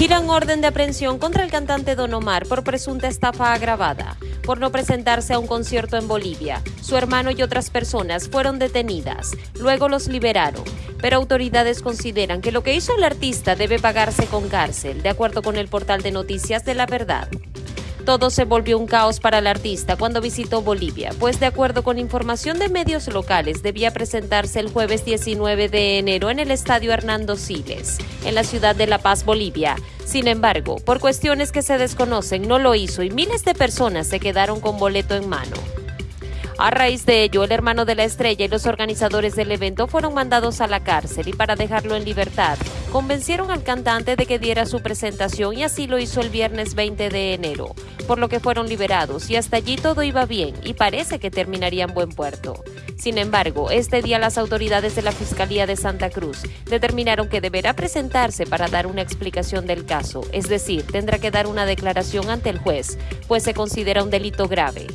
Giran orden de aprehensión contra el cantante Don Omar por presunta estafa agravada por no presentarse a un concierto en Bolivia. Su hermano y otras personas fueron detenidas. Luego los liberaron. Pero autoridades consideran que lo que hizo el artista debe pagarse con cárcel, de acuerdo con el portal de noticias de la verdad. Todo se volvió un caos para el artista cuando visitó Bolivia, pues de acuerdo con información de medios locales debía presentarse el jueves 19 de enero en el estadio Hernando Siles, en la ciudad de La Paz, Bolivia. Sin embargo, por cuestiones que se desconocen, no lo hizo y miles de personas se quedaron con boleto en mano. A raíz de ello, el hermano de la estrella y los organizadores del evento fueron mandados a la cárcel y para dejarlo en libertad, convencieron al cantante de que diera su presentación y así lo hizo el viernes 20 de enero, por lo que fueron liberados y hasta allí todo iba bien y parece que terminaría en buen puerto. Sin embargo, este día las autoridades de la Fiscalía de Santa Cruz determinaron que deberá presentarse para dar una explicación del caso, es decir, tendrá que dar una declaración ante el juez, pues se considera un delito grave.